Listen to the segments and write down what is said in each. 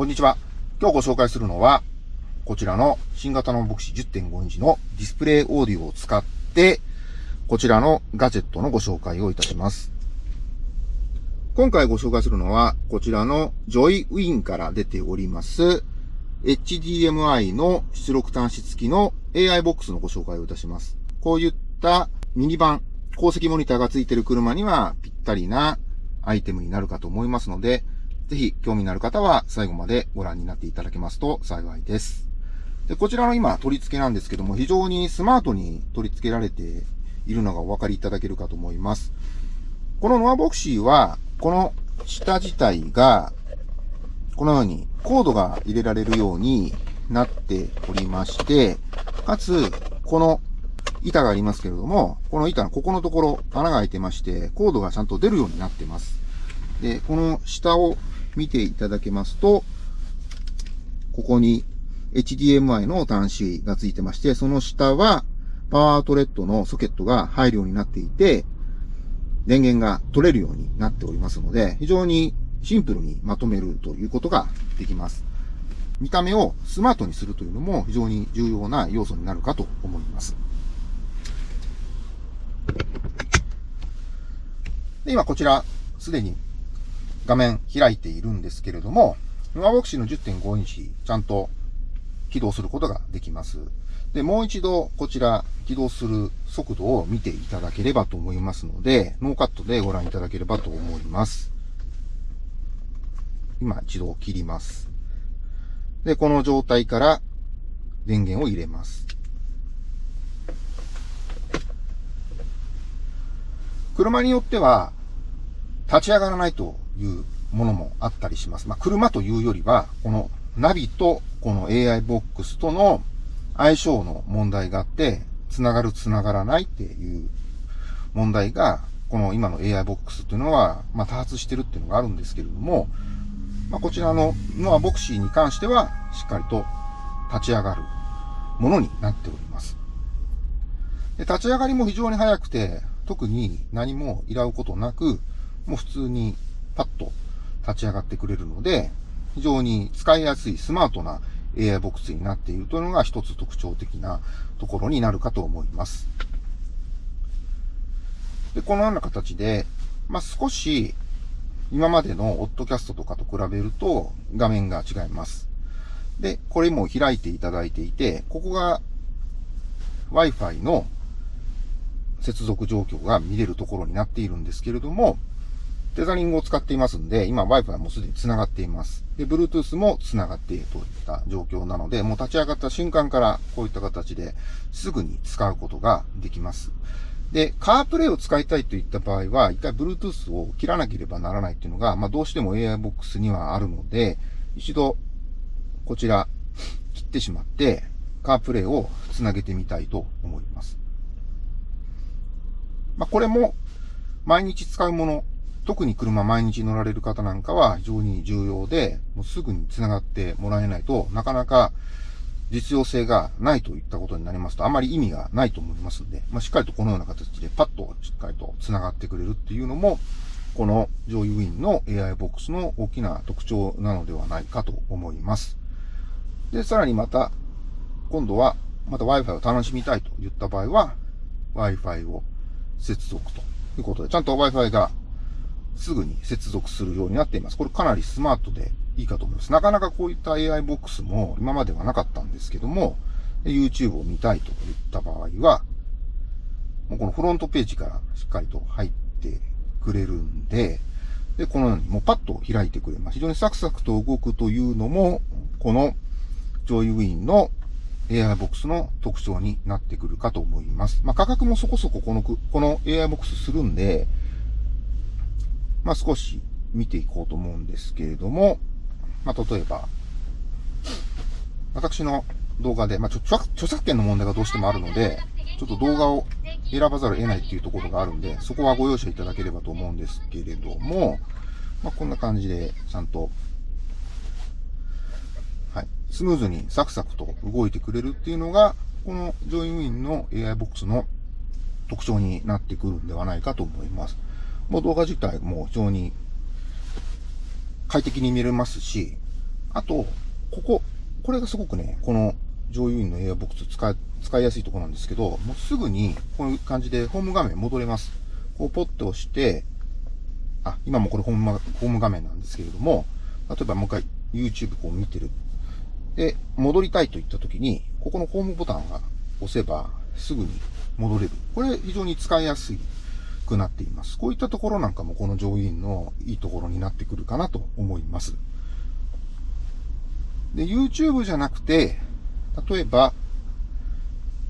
こんにちは。今日ご紹介するのは、こちらの新型のボクシ10.5インチのディスプレイオーディオを使って、こちらのガジェットのご紹介をいたします。今回ご紹介するのは、こちらのジョイウィンから出ております、HDMI の出力端子付きの AI ボックスのご紹介をいたします。こういったミニ版、鉱石モニターが付いている車にはぴったりなアイテムになるかと思いますので、ぜひ興味のある方は最後までご覧になっていただけますと幸いです。で、こちらの今取り付けなんですけども、非常にスマートに取り付けられているのがお分かりいただけるかと思います。このノアボクシーは、この下自体が、このようにコードが入れられるようになっておりまして、かつ、この板がありますけれども、この板のここのところ穴が開いてまして、コードがちゃんと出るようになってます。で、この下を見ていただけますと、ここに HDMI の端子がついてまして、その下はパワートレットのソケットが入るようになっていて、電源が取れるようになっておりますので、非常にシンプルにまとめるということができます。見た目をスマートにするというのも非常に重要な要素になるかと思います。で今こちら、すでに画面開いているんですけれども、ノアボクシーの10.5インチ、ちゃんと起動することができます。で、もう一度こちら起動する速度を見ていただければと思いますので、ノーカットでご覧いただければと思います。今一度切ります。で、この状態から電源を入れます。車によっては立ち上がらないというものもあったりします。まあ、車というよりは、このナビとこの AI ボックスとの相性の問題があって、繋がる繋がらないっていう問題が、この今の AI ボックスっていうのは、まあ、多発してるっていうのがあるんですけれども、まあ、こちらのノアボクシーに関しては、しっかりと立ち上がるものになっております。で立ち上がりも非常に早くて、特に何も依頼ことなく、もう普通にパッと立ち上がってくれるので、非常に使いやすいスマートな AI ボックスになっているというのが一つ特徴的なところになるかと思います。で、このような形で、まあ、少し今までのオッドキャストとかと比べると画面が違います。で、これも開いていただいていて、ここが Wi-Fi の接続状況が見れるところになっているんですけれども、テザリングを使っていますんで、今 Wi-Fi もすでに繋がっています。で、Bluetooth も繋がっているといった状況なので、もう立ち上がった瞬間からこういった形ですぐに使うことができます。で、カープレイを使いたいといった場合は、一回 Bluetooth を切らなければならないっていうのが、まあどうしても AI ボックスにはあるので、一度こちら切ってしまって、カープレイを繋げてみたいと思います。まあこれも毎日使うもの特に車毎日乗られる方なんかは非常に重要で、もうすぐに繋がってもらえないとなかなか実用性がないといったことになりますと、あまり意味がないと思いますので、まあ、しっかりとこのような形でパッとしっかりと繋がってくれるっていうのも、このジョイウィンの AI ボックスの大きな特徴なのではないかと思います。で、さらにまた、今度はまた Wi-Fi を楽しみたいといった場合は、Wi-Fi を接続ということで、ちゃんと Wi-Fi がすぐに接続するようになっています。これかなりスマートでいいかと思います。なかなかこういった AI ボックスも今まではなかったんですけども、YouTube を見たいといった場合は、もうこのフロントページからしっかりと入ってくれるんで、で、このようにもうパッと開いてくれます。非常にサクサクと動くというのも、このジョイウィンの AI ボックスの特徴になってくるかと思います。まあ、価格もそこそここの、この AI ボックスするんで、まあ、少し見ていこうと思うんですけれども、まあ、例えば、私の動画で、まあ、著作権の問題がどうしてもあるので、ちょっと動画を選ばざるを得ないっていうところがあるんで、そこはご容赦いただければと思うんですけれども、まあ、こんな感じで、ちゃんと、はい、スムーズにサクサクと動いてくれるっていうのが、このジョインウィンの AI ボックスの特徴になってくるんではないかと思います。もう動画自体も非常に快適に見れますし、あと、ここ、これがすごくね、この上優院の AI ボックス使い、使いやすいところなんですけど、もうすぐにこういう感じでホーム画面戻れます。こうポッと押して、あ、今もこれホームホーム画面なんですけれども、例えばもう一回 YouTube こう見てる。で、戻りたいといった時に、ここのホームボタンが押せばすぐに戻れる。これ非常に使いやすいくなっています。こういったところなんかもこの上院のいいところになってくるかなと思います。で、YouTube じゃなくて、例えば、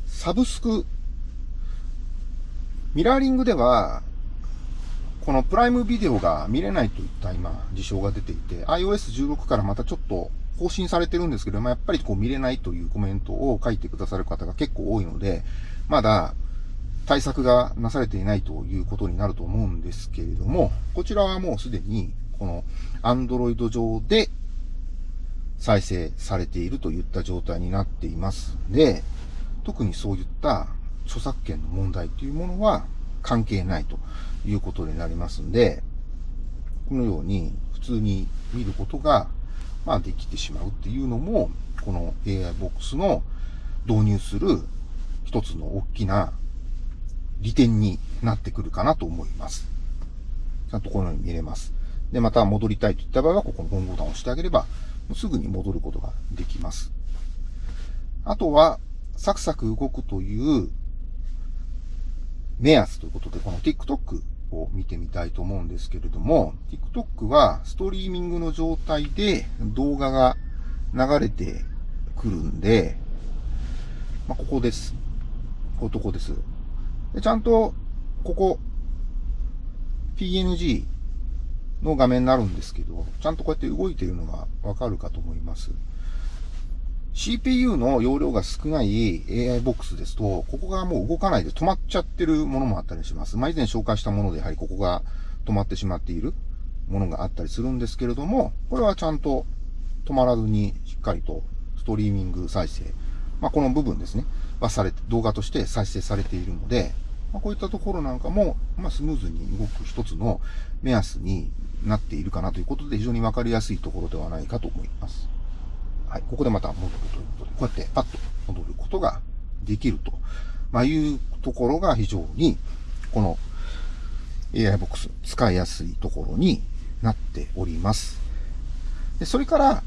サブスク、ミラーリングでは、このプライムビデオが見れないといった今、事象が出ていて、iOS16 からまたちょっと更新されてるんですけど、まあ、やっぱりこう見れないというコメントを書いてくださる方が結構多いので、まだ対策がなされていないということになると思うんですけれども、こちらはもうすでにこの Android 上で再生されているといった状態になっています。ので、特にそういった著作権の問題というものは関係ないということになりますんで、このように普通に見ることが、まあ、できてしまうっていうのも、この AI ボックスの導入する一つの大きな利点になってくるかなと思います。ちゃんとこのように見れます。で、また戻りたいといった場合は、ここのホームボタンを押してあげれば、すぐに戻ることができます。あとは、サクサク動くという目安ということで、この TikTok を見てみたいと思うんですけれども、TikTok はストリーミングの状態で動画が流れてくるんで、まあ、ここです。こここです。でちゃんと、ここ、PNG の画面になるんですけど、ちゃんとこうやって動いているのがわかるかと思います。CPU の容量が少ない AI ボックスですと、ここがもう動かないで止まっちゃってるものもあったりします。まあ、以前紹介したものでやはりここが止まってしまっているものがあったりするんですけれども、これはちゃんと止まらずにしっかりとストリーミング再生、まあ、この部分ですね、はされて、動画として再生されているので、まあ、こういったところなんかも、まあ、スムーズに動く一つの目安になっているかなということで、非常にわかりやすいところではないかと思います。はい。ここでまた戻るということで、こうやってパッと戻ることができると、まあ、いうところが非常に、この AI ボックス使いやすいところになっております。で、それから、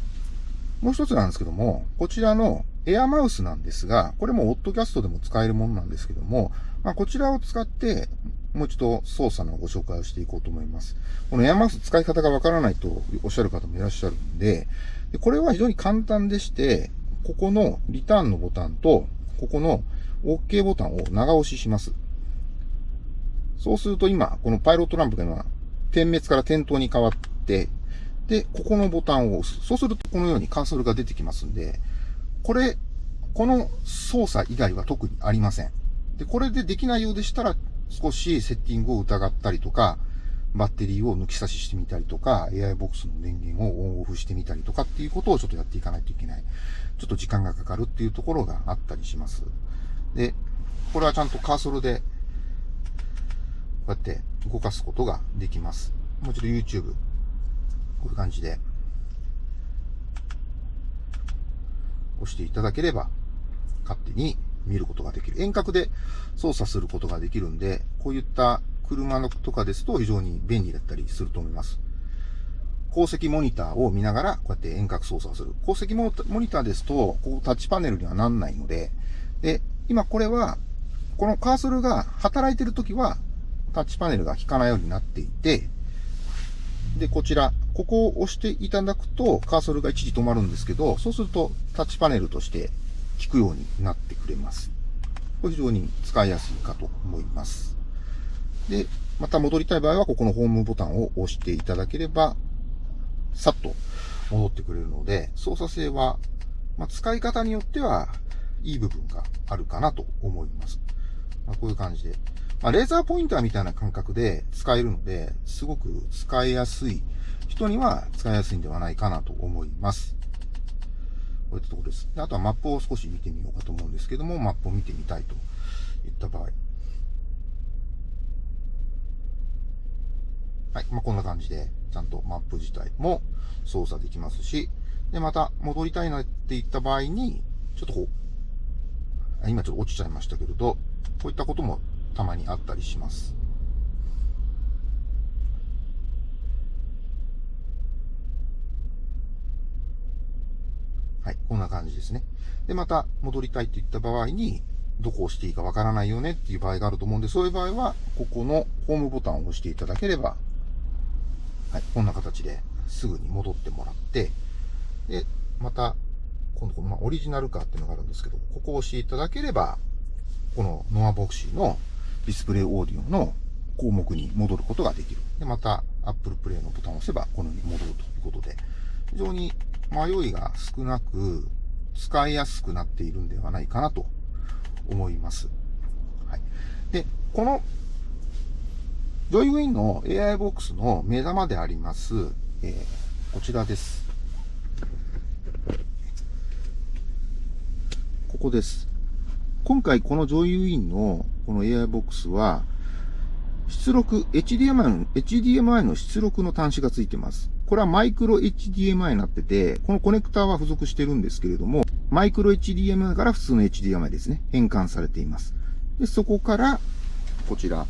もう一つなんですけども、こちらのエアマウスなんですが、これもオッドキャストでも使えるものなんですけども、まあ、こちらを使って、もう一度操作のご紹介をしていこうと思います。このエアマウス使い方がわからないとおっしゃる方もいらっしゃるんで、でこれは非常に簡単でして、ここのリターンのボタンと、ここの OK ボタンを長押しします。そうすると今、このパイロットランプが今、点滅から点灯に変わって、で、ここのボタンを押す。そうするとこのようにカーソルが出てきますんで、これ、この操作以外は特にありません。で、これでできないようでしたら、少しセッティングを疑ったりとか、バッテリーを抜き差ししてみたりとか、AI ボックスの電源をオンオフしてみたりとかっていうことをちょっとやっていかないといけない。ちょっと時間がかかるっていうところがあったりします。で、これはちゃんとカーソルで、こうやって動かすことができます。もう一度 YouTube、こういう感じで、押していただければ、勝手に見ることができる。遠隔で操作することができるんで、こういった車のとかですと非常に便利だったりすると思います。鉱石モニターを見ながら、こうやって遠隔操作する。鉱石モニターですと、こうタッチパネルにはなんないので、で、今これは、このカーソルが働いてるときは、タッチパネルが効かないようになっていて、で、こちら、ここを押していただくと、カーソルが一時止まるんですけど、そうするとタッチパネルとして効くようになってくれます。これ非常に使いやすいかと思います。で、また戻りたい場合は、ここのホームボタンを押していただければ、さっと戻ってくれるので、操作性は、まあ、使い方によっては、いい部分があるかなと思います。まあ、こういう感じで。まあ、レーザーポインターみたいな感覚で使えるので、すごく使いやすい人には使いやすいんではないかなと思います。こういったところです。であとはマップを少し見てみようかと思うんですけども、マップを見てみたいといった場合。はい。まあ、こんな感じで、ちゃんとマップ自体も操作できますし、で、また戻りたいなって言った場合に、ちょっとこう、今ちょっと落ちちゃいましたけれど、こういったこともたまにあったりします。こんな感じですね。で、また戻りたいといった場合に、どこを押していいかわからないよねっていう場合があると思うんで、そういう場合は、ここのホームボタンを押していただければ、はい、こんな形ですぐに戻ってもらって、で、また、今度この、まあ、オリジナルカーっていうのがあるんですけど、ここを押していただければ、このノアボクシーのディスプレイオーディオの項目に戻ることができる。で、また Apple Play のボタンを押せば、このように戻るということで、非常に迷いが少なく、使いやすくなっているんではないかなと思います。はい。で、この、ジョイウィンの AI ボックスの目玉であります、えー、こちらです。ここです。今回このジョイウィンのこの AI ボックスは、出力、HDMI の、出力の端子がついてます。これはマイクロ HDMI になってて、このコネクターは付属してるんですけれども、マイクロ HDMI から普通の HDMI ですね、変換されています。で、そこから、こちら、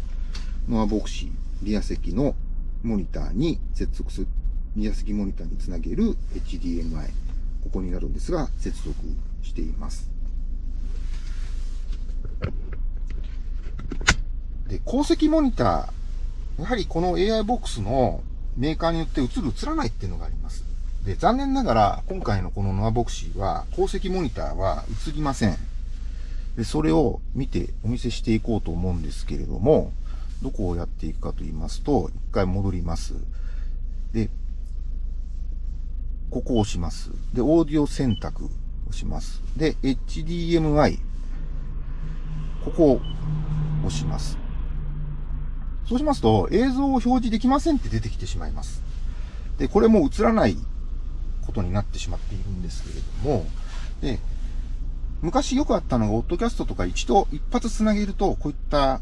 ノアボクシー、リア席のモニターに接続する、リア席モニターにつなげる HDMI、ここになるんですが、接続しています。で、鉱石モニター、やはりこの AI ボックスのメーカーによって映る映らないっていうのがあります。で、残念ながら、今回のこのノアボクシーは、鉱石モニターは映りません。で、それを見てお見せしていこうと思うんですけれども、どこをやっていくかと言いますと、一回戻ります。で、ここを押します。で、オーディオ選択をします。で、HDMI。ここを押します。そうしますと、映像を表示できませんって出てきてしまいます。で、これも映らないことになってしまっているんですけれども、で、昔よくあったのが、オッドキャストとか一度一発繋げると、こういった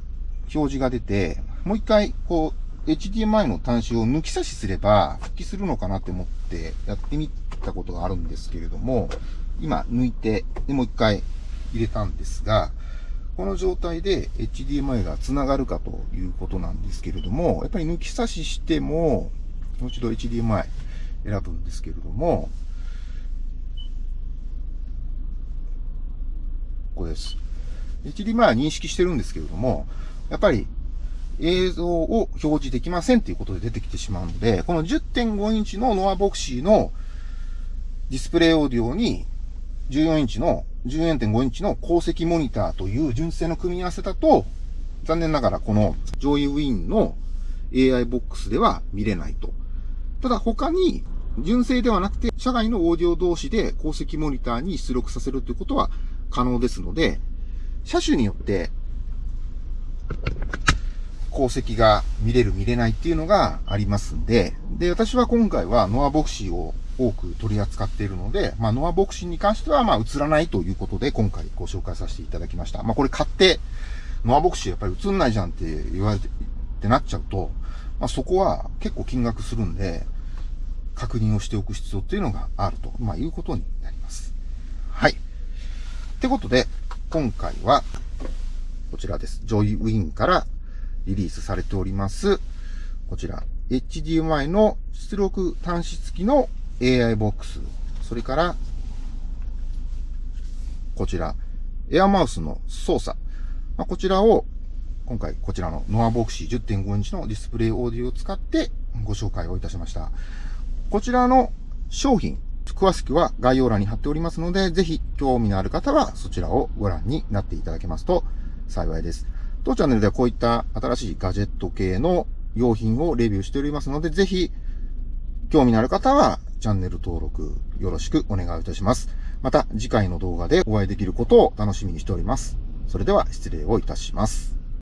表示が出て、もう一回、こう、HDMI の端子を抜き差しすれば復帰するのかなって思ってやってみたことがあるんですけれども、今抜いて、で、もう一回入れたんですが、この状態で HDMI が繋がるかということなんですけれども、やっぱり抜き差ししても、もう一度 HDMI 選ぶんですけれども、ここです。HDMI は認識してるんですけれども、やっぱり映像を表示できませんということで出てきてしまうので、この10.5インチのノアボクシーのディスプレイオーディオに14インチの14.5インチの鉱石モニターという純正の組み合わせだと、残念ながらこの上位ウィンの AI ボックスでは見れないと。ただ他に純正ではなくて、社外のオーディオ同士で鉱石モニターに出力させるということは可能ですので、車種によって鉱石が見れる見れないっていうのがありますんで、で、私は今回はノアボクシーを多く取り扱っているので、まあ、ノアボクシーに関しては、まあ、映らないということで、今回ご紹介させていただきました。まあ、これ買って、ノアボクシーやっぱり映んないじゃんって言われて、ってなっちゃうと、まあ、そこは結構金額するんで、確認をしておく必要っていうのがあると、まあ、いうことになります。はい。ってことで、今回は、こちらです。ジョイウィンからリリースされております、こちら、HDMI の出力端子付きの AI ボックス、それから、こちら、エアマウスの操作。まあ、こちらを、今回こちらのノアボクシー10.5インチのディスプレイオーディオを使ってご紹介をいたしました。こちらの商品、詳しくは概要欄に貼っておりますので、ぜひ興味のある方はそちらをご覧になっていただけますと幸いです。当チャンネルではこういった新しいガジェット系の用品をレビューしておりますので、ぜひ興味のある方はチャンネル登録よろしくお願いいたします。また次回の動画でお会いできることを楽しみにしております。それでは失礼をいたします。